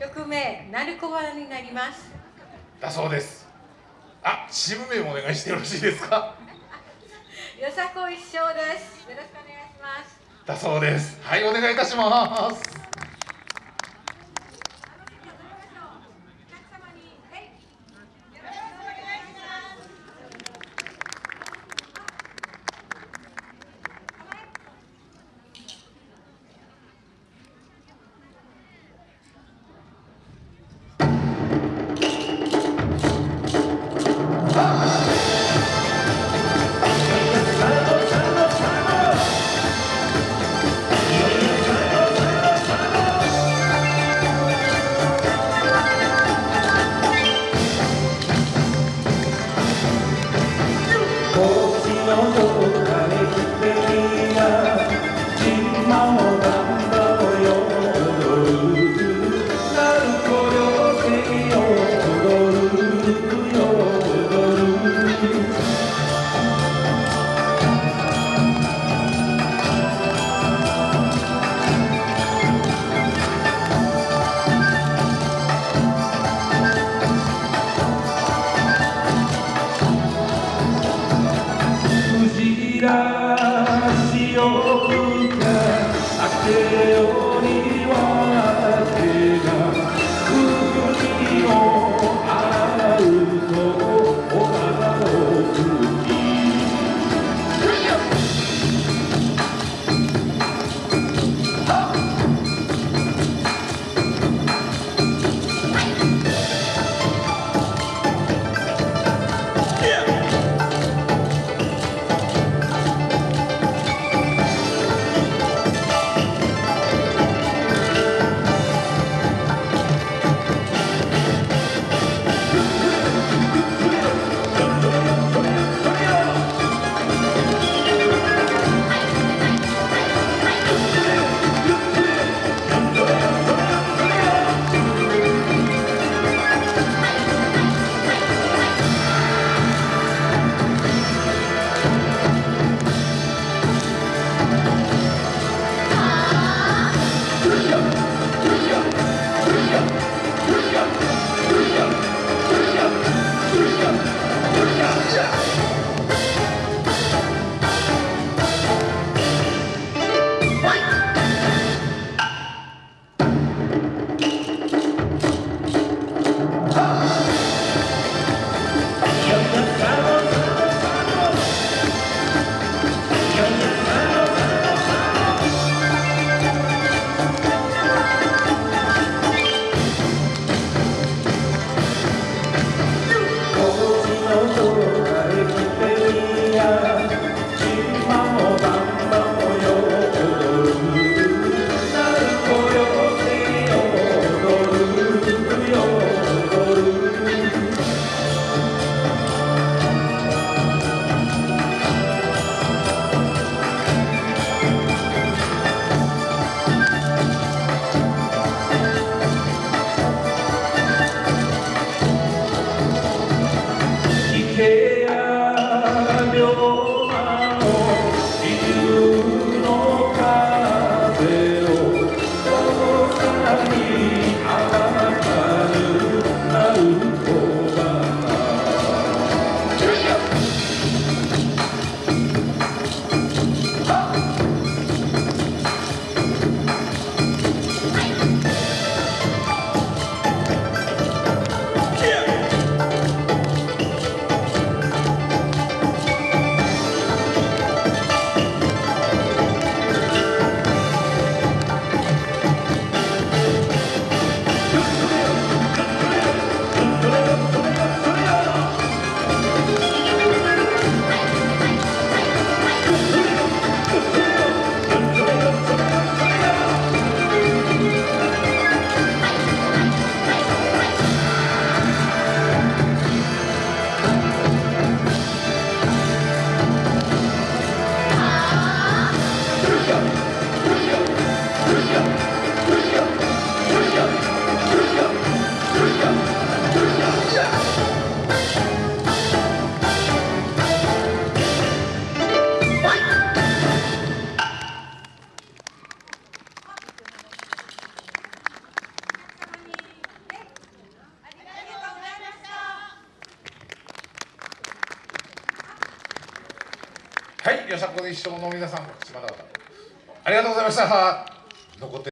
曲名「なるこばら」になります。だそうです。あチーム名もお願いしてよろしいですか？よさこ一生です。よろしくお願いします。だそうです。はいお願いいたします不想嫁 take はいよさこい一生の皆さん島田ありがとうございました。残って